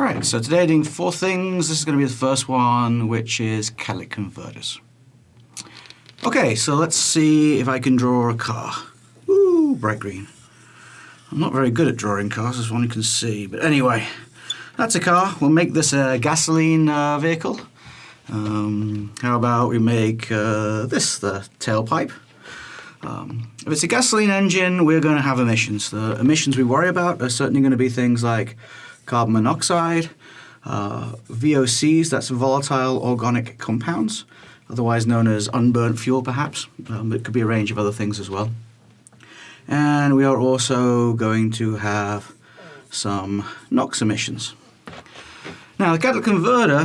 Alright, so today I'm doing four things. This is going to be the first one, which is catalytic converters. Okay, so let's see if I can draw a car. Ooh, bright green. I'm not very good at drawing cars, as one can see, but anyway, that's a car. We'll make this a gasoline uh, vehicle. Um, how about we make uh, this the tailpipe? Um, if it's a gasoline engine, we're going to have emissions. The emissions we worry about are certainly going to be things like carbon monoxide, uh, VOCs, that's volatile organic compounds, otherwise known as unburnt fuel perhaps. Um, it could be a range of other things as well. And we are also going to have some NOx emissions. Now the catalytic converter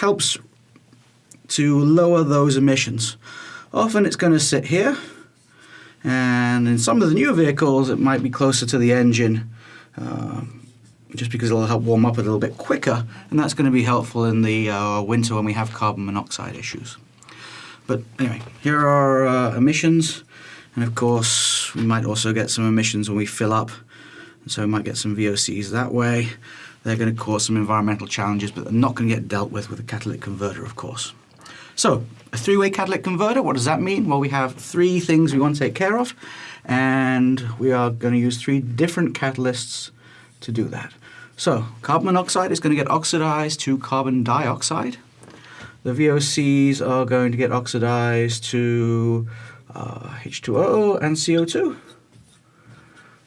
helps to lower those emissions. Often it's going to sit here and in some of the newer vehicles it might be closer to the engine uh, just because it'll help warm up a little bit quicker and that's going to be helpful in the uh, winter when we have carbon monoxide issues. But anyway, here are uh, emissions and of course we might also get some emissions when we fill up so we might get some VOCs that way. They're going to cause some environmental challenges but they're not going to get dealt with with a catalytic converter of course. So, a three-way catalytic converter, what does that mean? Well, we have three things we want to take care of, and we are going to use three different catalysts to do that. So carbon monoxide is going to get oxidized to carbon dioxide. The VOCs are going to get oxidized to uh, H2O and CO2.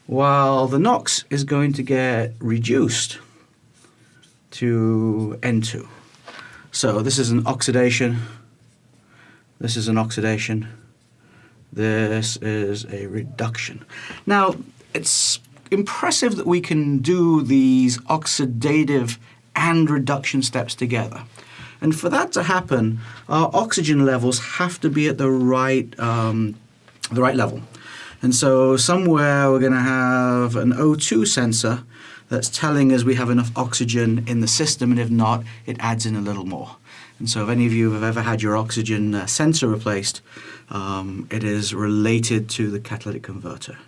While the NOx is going to get reduced to N2. So this is an oxidation. This is an oxidation. This is a reduction. Now, it's impressive that we can do these oxidative and reduction steps together. And for that to happen, our oxygen levels have to be at the right, um, the right level. And so somewhere we're going to have an O2 sensor that's telling us we have enough oxygen in the system, and if not, it adds in a little more. And so if any of you have ever had your oxygen uh, sensor replaced, um, it is related to the catalytic converter.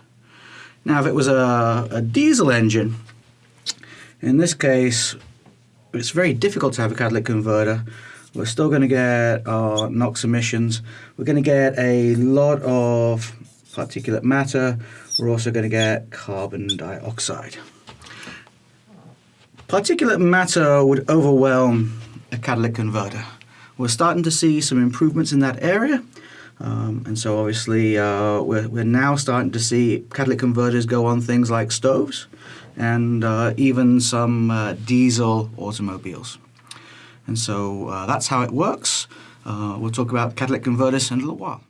Now if it was a, a diesel engine, in this case it's very difficult to have a catalytic converter. We're still going to get our NOx emissions. We're going to get a lot of particulate matter. We're also going to get carbon dioxide. Particulate matter would overwhelm a catalytic converter. We're starting to see some improvements in that area. Um, and so obviously uh, we're, we're now starting to see catalytic converters go on things like stoves and uh, even some uh, diesel automobiles. And so uh, that's how it works. Uh, we'll talk about catalytic converters in a little while.